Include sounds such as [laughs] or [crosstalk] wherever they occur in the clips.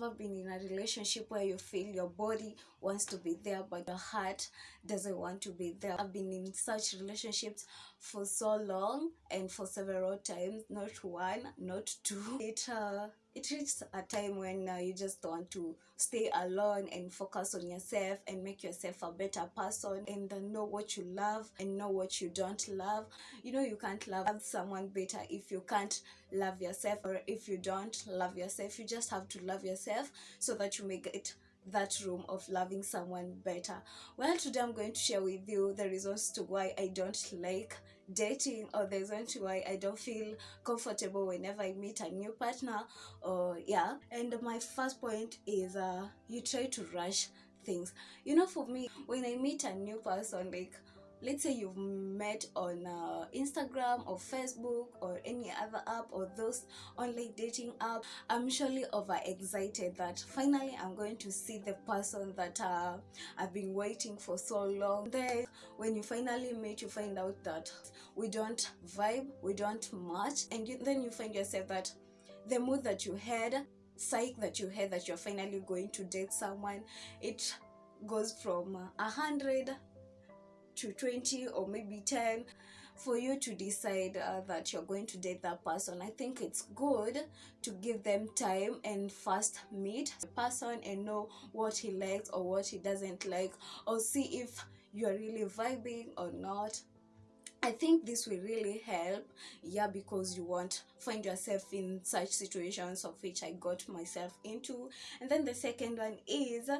ever been in a relationship where you feel your body wants to be there but your heart doesn't want to be there? I've been in such relationships for so long and for several times, not one, not two. It uh, it reaches a time when uh, you just want to stay alone and focus on yourself and make yourself a better person and uh, know what you love and know what you don't love. You know, you can't love someone better if you can't love yourself or if you don't love yourself. You just have to love yourself so that you may get that room of loving someone better. Well, today I'm going to share with you the reasons to why I don't like dating or the reason why I don't feel comfortable whenever I meet a new partner or yeah. And my first point is uh you try to rush things. You know, for me, when I meet a new person, like let's say you've met on uh, instagram or facebook or any other app or those online dating app i'm surely over excited that finally i'm going to see the person that uh, i've been waiting for so long. Then when you finally meet you find out that we don't vibe we don't match and you, then you find yourself that the mood that you had psych that you had that you're finally going to date someone it goes from a hundred to 20 or maybe 10 for you to decide uh, that you're going to date that person i think it's good to give them time and first meet the person and know what he likes or what he doesn't like or see if you're really vibing or not I think this will really help, yeah, because you won't find yourself in such situations of which I got myself into. And then the second one is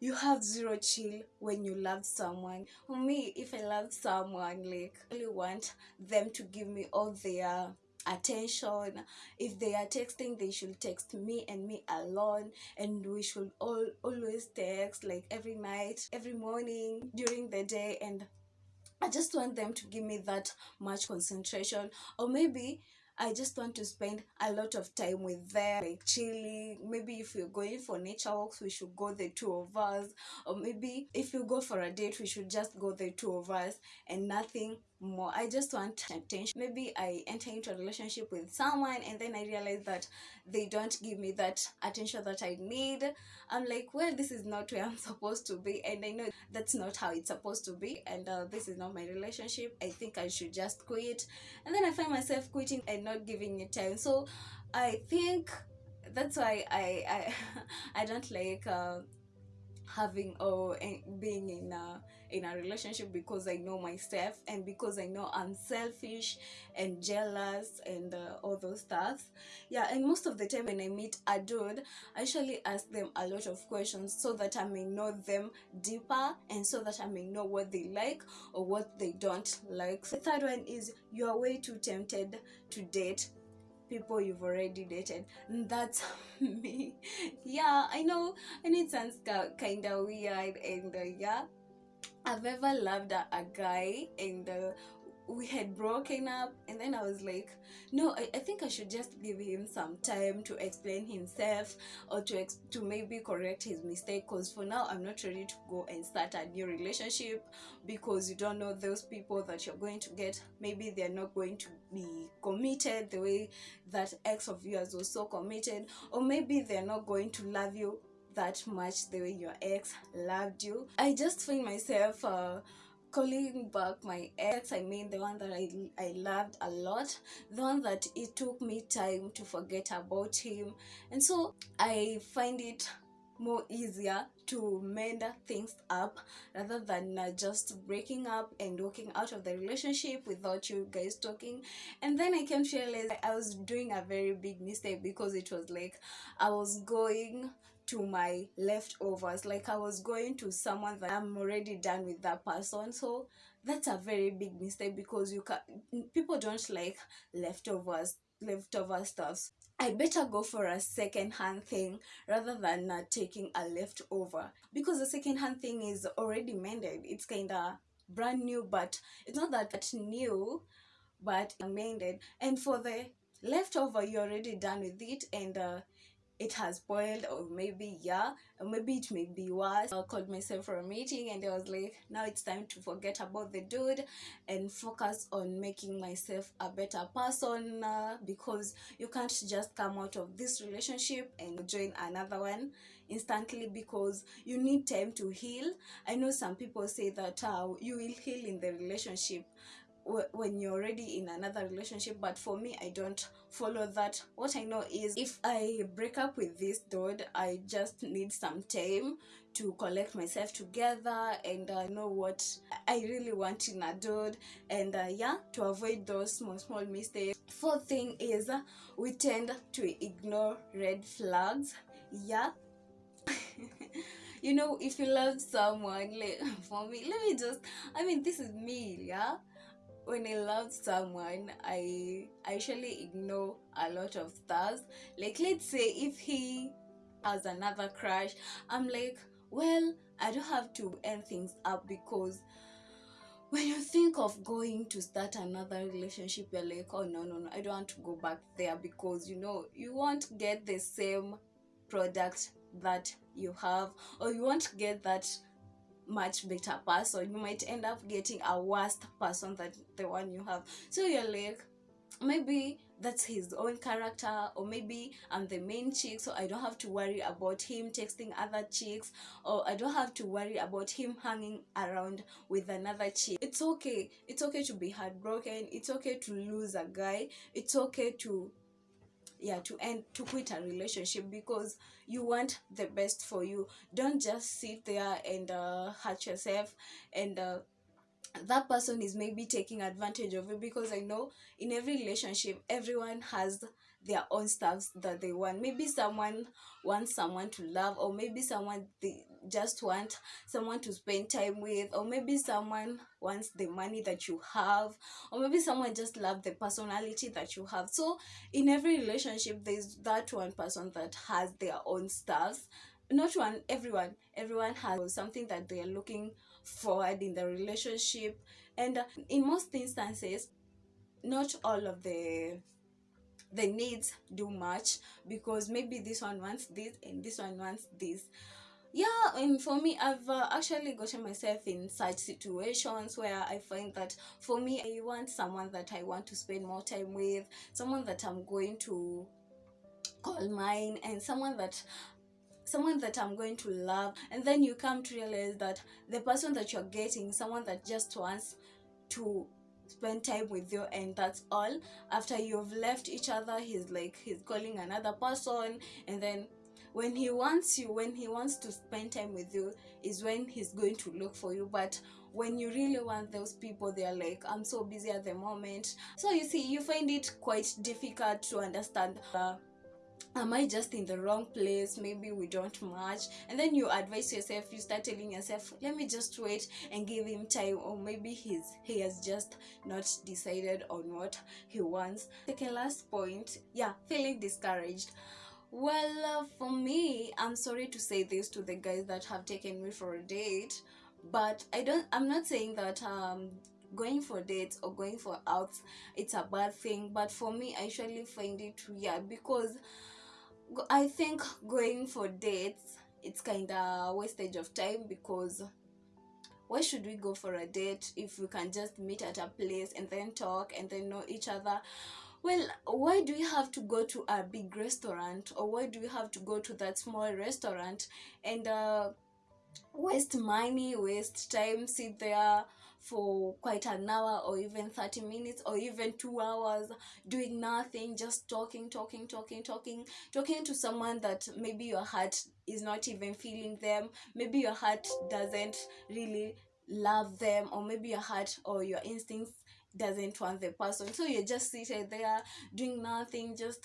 you have zero chill when you love someone. For me, if I love someone, like I really want them to give me all their attention. If they are texting they should text me and me alone. And we should all always text like every night every morning during the day. And i just want them to give me that much concentration. Or maybe I just want to spend a lot of time with them, like chilling. Maybe if we're going for nature walks, we should go the two of us. Or maybe if you go for a date, we should just go the two of us and nothing more. I just want attention. Maybe I enter into a relationship with someone and then I realize that they don't give me that attention that I need. I'm like, well, this is not where I'm [laughs] supposed to be. And I know that's not how it's supposed to be. And uh, this is not my relationship. I think I should just quit. And then I find myself quitting and not giving it time. So I think that's why I I, [laughs] I don't like uh, having or being in a in a relationship because I know myself and because I know I'm selfish and jealous and uh, all those stuff. Yeah, and most of the time when I meet a dude, I actually ask them a lot of questions so that I may know them deeper and so that I may know what they like or what they don't like. The third one is you are way too tempted to date people you've already dated and that's [laughs] me. Yeah i know and it sounds kind of weird and uh, yeah. I've ever loved a, a guy and uh, we had broken up and then i was like no I, I think i should just give him some time to explain himself or to ex- to maybe correct his mistake because for now i'm not ready to go and start a new relationship because you don't know those people that you're going to get. Maybe they're not going to be committed the way that ex of yours was so committed or maybe they're not going to love you that much the way your ex loved you. I just find myself uh, calling back my ex i mean the one that I, I loved a lot the one that it took me time to forget about him. And so i find it more easier to mend things up rather than uh, just breaking up and walking out of the relationship without you guys talking. And then i came to realize i was doing a very big mistake because it was like i was going to my leftovers. Like i was going to someone that i'm already done with that person. So that's a very big mistake because you can people don't like leftovers leftover stuffs. I better go for a second hand thing rather than uh, taking a leftover. Because the second hand thing is already mended. It's kind of brand new but it's not that new but amended and for the leftover you're already done with it and uh, it has boiled or maybe yeah or maybe it may be worse. I called myself for a meeting and i was like now it's time to forget about the dude and focus on making myself a better person uh, because you can't just come out of this relationship and join another one instantly because you need time to heal. I know some people say that uh, you will heal in the relationship when you're already in another relationship but for me i don't follow that. What i know is if i break up with this dude i just need some time to collect myself together and uh, know what i really want in a dude and uh, yeah to avoid those small small mistakes. Fourth thing is uh, we tend to ignore red flags. Yeah. [laughs] You know if you love someone like [laughs] for me let me just i mean this is me yeah when I love someone, I usually ignore a lot of stuff. Like let's say if he has another crush, I'm like, well, I don't have to end things up because when you think of going to start another relationship, you're like, oh no, no, no, I don't want to go back there because you know you won't get the same product that you have, or you won't get that much better person you might end up getting a worse person than the one you have. So you're like maybe that's his own character or maybe i'm the main chick so i don't have to worry about him texting other chicks or i don't have to worry about him hanging around with another chick. It's okay. It's okay to be heartbroken. It's okay to lose a guy. It's okay to yeah to end to quit a relationship because you want the best for you. Don't just sit there and uh, hurt yourself and uh, that person is maybe taking advantage of you because i know in every relationship everyone has their own stuff that they want. Maybe someone wants someone to love or maybe someone they just want someone to spend time with or maybe someone wants the money that you have or maybe someone just love the personality that you have. So in every relationship there's that one person that has their own stuff. Not one everyone. Everyone has something that they are looking forward in the relationship. And in most instances not all of the the needs do match because maybe this one wants this and this one wants this. Yeah and for me i've uh, actually gotten myself in such situations where i find that for me i want someone that i want to spend more time with someone that i'm going to call mine and someone that someone that i'm going to love. And then you come to realize that the person that you're getting someone that just wants to spend time with you and that's all. After you've left each other he's like he's calling another person and then when he wants you when he wants to spend time with you is when he's going to look for you. But when you really want those people they're like i'm so busy at the moment. So you see you find it quite difficult to understand uh, am i just in the wrong place? Maybe we don't match. And then you advise yourself you start telling yourself let me just wait and give him time or maybe he's he has just not decided on what he wants. Second last point yeah feeling discouraged. Well uh, for me i'm sorry to say this to the guys that have taken me for a date but i don't i'm not saying that um going for dates or going for outs it's a bad thing but for me i usually find it weird because I think going for dates it's kind of wastage of time because why should we go for a date if we can just meet at a place and then talk and then know each other? Well why do we have to go to a big restaurant or why do we have to go to that small restaurant and uh, waste money waste time sit there for quite an hour or even 30 minutes or even two hours doing nothing just talking talking talking talking talking to someone that maybe your heart is not even feeling them maybe your heart doesn't really love them or maybe your heart or your instincts doesn't want the person. So you're just seated there doing nothing just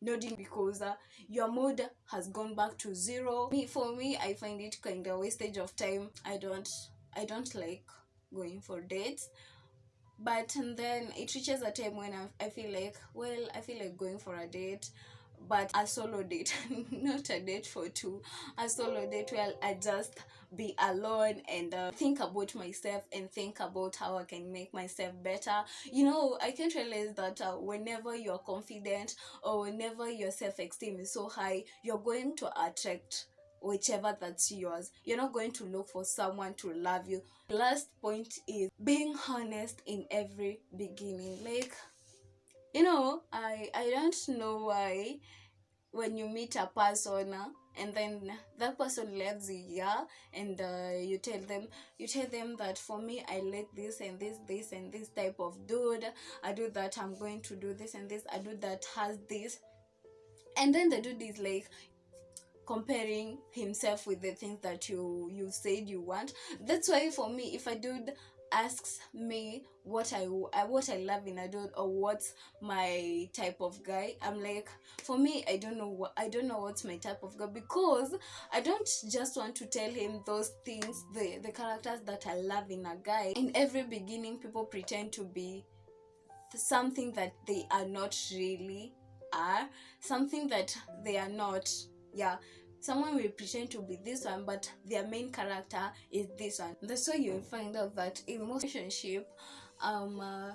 nodding because uh, your mood has gone back to zero. Me for me i find it kind of wastage of time. I don't i don't like going for dates. But then it reaches a time when I, I feel like well i feel like going for a date but a solo date [laughs] not a date for two. A solo date where i just be alone and uh, think about myself and think about how i can make myself better. You know i can't realize that uh, whenever you're confident or whenever your self-esteem is so high you're going to attract whichever that's yours. You're not going to look for someone to love you. Last point is being honest in every beginning. Like you know i i don't know why when you meet a person and then that person loves you yeah and uh, you tell them you tell them that for me i like this and this this and this type of dude. I do that i'm going to do this and this. I do that has this. And then the dude is like comparing himself with the things that you you said you want that's why for me if a dude asks me what I, I what I love in a dude or what's my type of guy, I'm like, for me, I don't know what I don't know what's my type of guy because I don't just want to tell him those things, the the characters that I love in a guy. In every beginning, people pretend to be something that they are not really are, something that they are not. Yeah, someone will pretend to be this one but their main character is this one. That's why you'll find out that in most relationship um uh,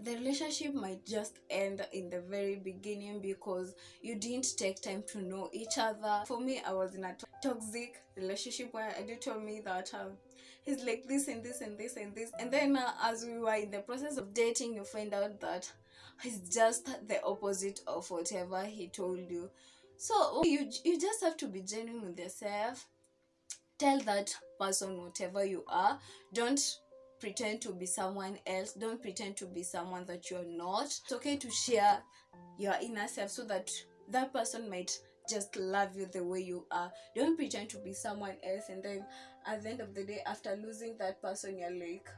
the relationship might just end in the very beginning because you didn't take time to know each other. For me i was in a toxic relationship where a dude told me that um, he's like this and this and this and this. And then uh, as we were in the process of dating you find out that he's just the opposite of whatever he told you so oh, you you just have to be genuine with yourself. Tell that person whatever you are. Don't pretend to be someone else. Don't pretend to be someone that you're not. It's okay to share your inner self so that that person might just love you the way you are. Don't pretend to be someone else and then at the end of the day after losing that person you're like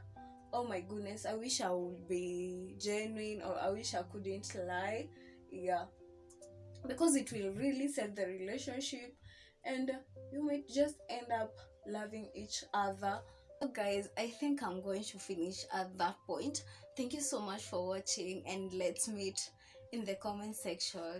oh my goodness i wish i would be genuine or i wish i couldn't lie. Yeah because it will really set the relationship and you might just end up loving each other. So guys i think i'm going to finish at that point. Thank you so much for watching and let's meet in the comment section